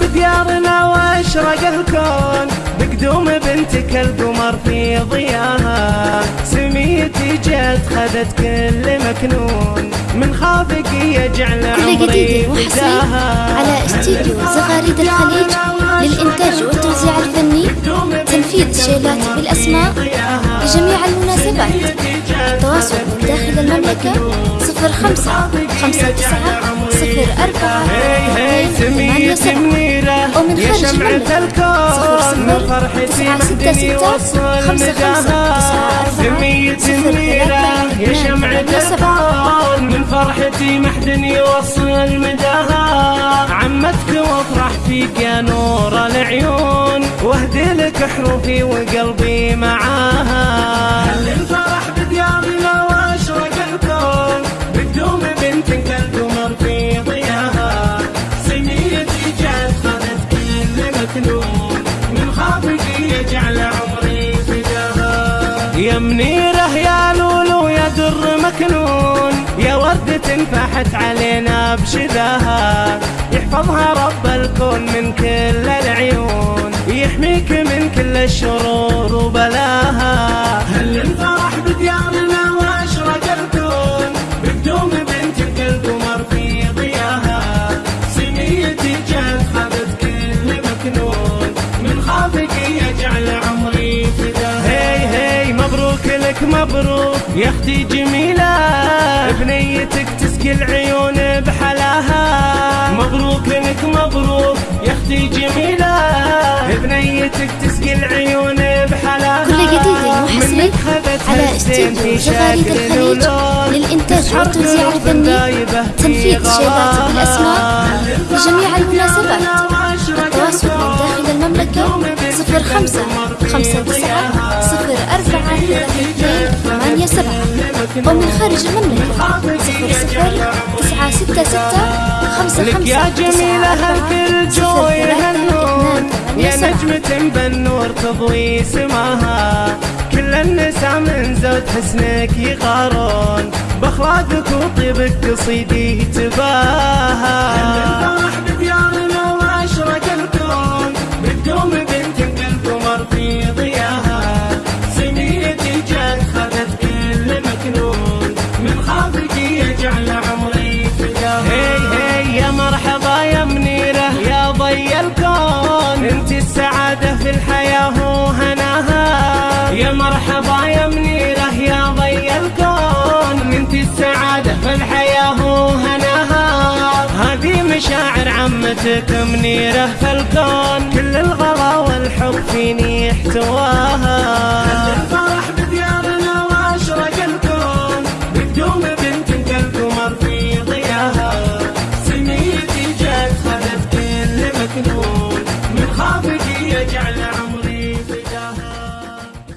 بديارنا وأشرق الكون. بقدوم بنتك القمر في ضياها. سميتي جت خذت كل مكنون. من خافك يجعل كل عمري وحصري على استديو زغاريد الخليج للإنتاج والتوزيع الفني تنفيذ شيلات بالأسماء لجميع المناسبات. التواصل من داخل المملكة صفر خمسة خمسة تسعة صفر أربعة ثمانية سبعة. ومن يا خارج المملكة صفر من صفر فرحتي تسعة ستة ستة خمسة خمسة تسعة أربعة صفر ثلاثة يا شمعة الكون من فرحتي محدني وصل مداها. عمتك وافرح فيك يا نور العيون واهدي لك حروفي وقلبي معاها. يا منيره يا لولو يا در مكنون. يا وردة فاحت علينا بشذاها يحفظها رب الكون من كل العيون. يحميك من كل الشرور. مبروك يا أختي جميلة. بنيتك تسقي العيون بحلاها. مبروك لك مبروك يا أختي جميلة. بنيتك تسقي العيون بحلاها. كل جديد وحصري على استديو شغالي الخليج للإنتاج والتوزيع الفني تنفيذ شيبات الأسماء لجميع المناسبات. التواصل من داخل المملكة 05 59 ومن خارج المملكة صفر صفر تسعة ستة ستة خمسة خمسة. يا جميلة تسعة هالكل جو يهنون يا نجمة بالنور تضوي سماها كل النساء من زود حسنك يغارون. بأخلاقك وطيبك قصيدي تباها. مشاعر عمتك منيرة في الكون كل الغلا والحب فيني احتواها